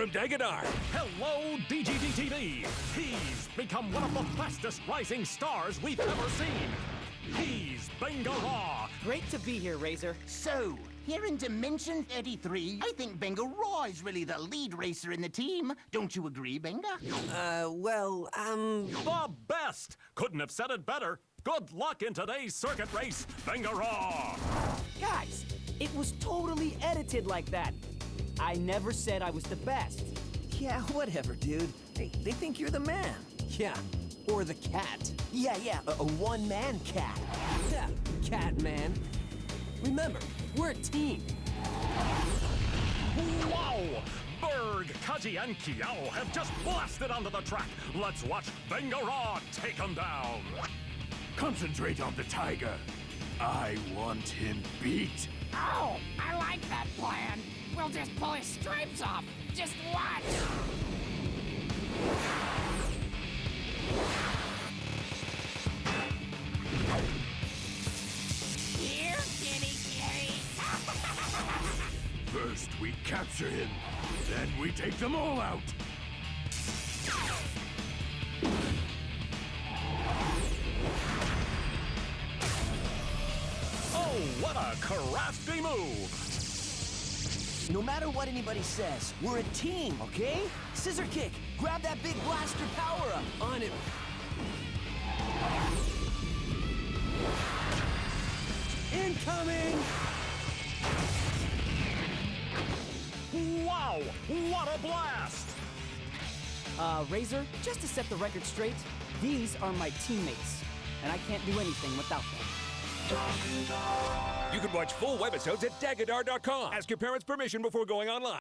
from Dagadar. Hello, DGD TV. He's become one of the fastest rising stars we've ever seen. He's Bangara. Great to be here, Razor. So, here in Dimension 33, I think Benga Raw is really the lead racer in the team. Don't you agree, Benga? Uh, well, um. The best. Couldn't have said it better. Good luck in today's circuit race, Bangara. Guys, it was totally edited like that. I never said I was the best. Yeah, whatever, dude. They, they think you're the man. Yeah, or the cat. Yeah, yeah, a, a one-man cat. Yeah, cat man. Remember, we're a team. Wow! Berg, Kaji, and Kiao have just blasted onto the track. Let's watch Bangara take them down. Concentrate on the tiger. I want him beat. Oh, I like that plan. We'll just pull his stripes off. Just watch. Here, kitty kitty. First we capture him, then we take them all out. What a crafty move! No matter what anybody says, we're a team, okay? Scissor kick, grab that big blaster power up. On it. Incoming! Wow! What a blast! Uh, Razor, just to set the record straight, these are my teammates, and I can't do anything without them. You can watch full webisodes at Dagadar.com. Ask your parents' permission before going online.